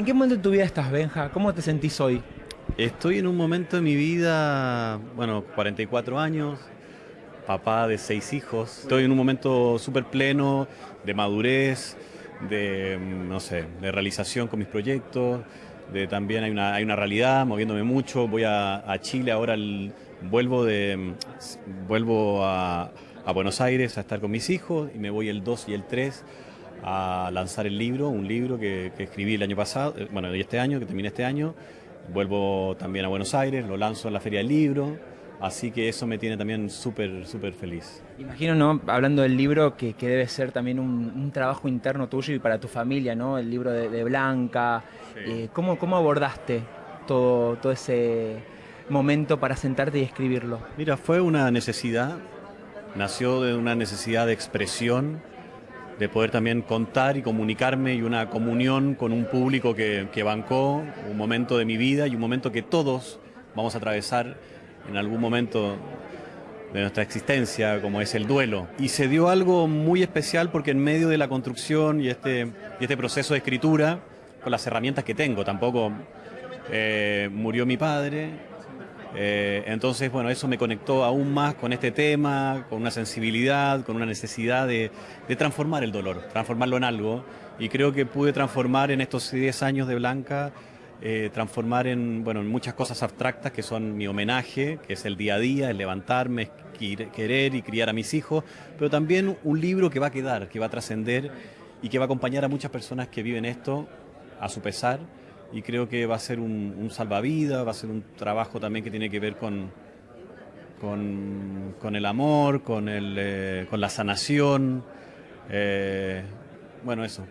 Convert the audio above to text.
¿En qué momento de tu vida estás, Benja? ¿Cómo te sentís hoy? Estoy en un momento de mi vida, bueno, 44 años, papá de seis hijos. Estoy en un momento súper pleno de madurez, de, no sé, de realización con mis proyectos, de también hay una, hay una realidad, moviéndome mucho. Voy a, Chile ahora, vuelvo, de, vuelvo a, Buenos Aires a estar con mis hijos y me voy el 2 y el 3 a lanzar el libro, un libro que, que escribí el año pasado, eh, bueno, y este año, que terminé este año. Vuelvo también a Buenos Aires, lo lanzo en la Feria del Libro, así que eso me tiene también súper, súper feliz. Imagino, ¿no? Hablando del libro, que, debe ser también un, trabajo interno tuyo y para tu familia, ¿no? El libro de, Blanca. Eh, ¿cómo, ¿Cómo abordaste todo, todo ese momento para sentarte y escribirlo? Mira, fue una necesidad, nació de una necesidad de expresión de poder también contar y comunicarme y una comunión con un público que, bancó un momento de mi vida y un momento que todos vamos a atravesar en algún momento de nuestra existencia, como es el duelo. Y se dio algo muy especial porque en medio de la construcción y este, y este proceso de escritura, con las herramientas que tengo, tampoco eh, murió mi padre, eh, entonces, bueno, eso me conectó aún más con este tema, con una sensibilidad, con una necesidad de, transformar el dolor, transformarlo en algo. Y creo que pude transformar en estos 10 años de Blanca, eh, transformar en, bueno, en muchas cosas abstractas que son mi homenaje, que es el día a día, el levantarme, querer y criar a mis hijos, pero también un libro que va a quedar, que va a trascender y que va a acompañar a muchas personas que viven esto a su pesar y creo que va a ser un, salvavidas, va a ser un trabajo también que tiene que ver con, con, el amor, con, el, eh, con la sanación, eh, bueno, eso.